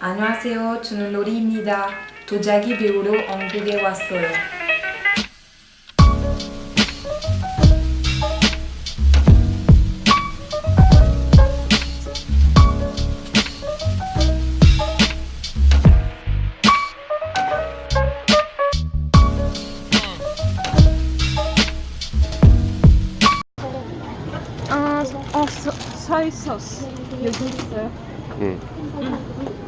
안녕하세요. 저는 로리입니다. 도자기 배우러 한국에 왔어요. 아, 어, 서, 소이 소스 여기 있어요. 응.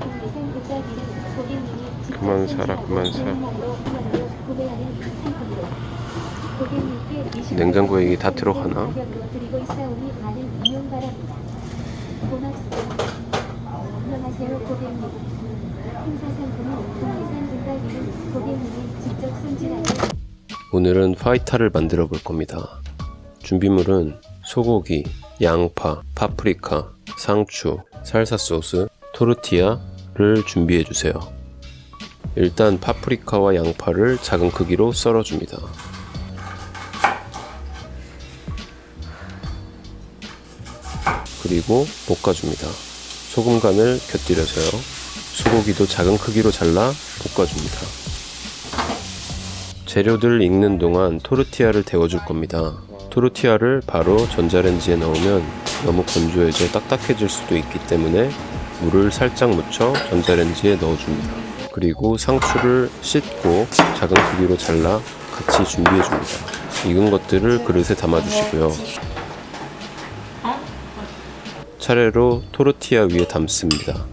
그만 사라, 그만 사. 냉장고에 이게 다 들어가나? 오늘은 파이타를 만들어 볼 겁니다. 준비물은 소고기, 양파, 파프리카, 상추, 살사 소스, 토르티아를 준비해 주세요. 일단 파프리카와 양파를 작은 크기로 썰어 줍니다. 그리고 볶아 줍니다. 소금 간을 곁들여서요. 소고기도 작은 크기로 잘라 볶아 줍니다. 재료들 익는 동안 토르티아를 데워줄 겁니다. 토르티아를 바로 전자레인지에 넣으면 너무 건조해져 딱딱해질 수도 있기 때문에 물을 살짝 묻혀 전자레인지에 넣어줍니다. 그리고 상추를 씻고 작은 크기로 잘라 같이 준비해 줍니다. 익은 것들을 그릇에 담아 주시고요. 차례로 토르티아 위에 담습니다.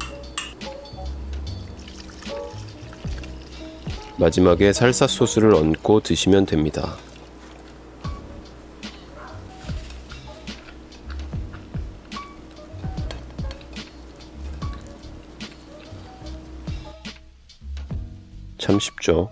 마지막에 살사 소스를 얹고 드시면 됩니다. 참 쉽죠?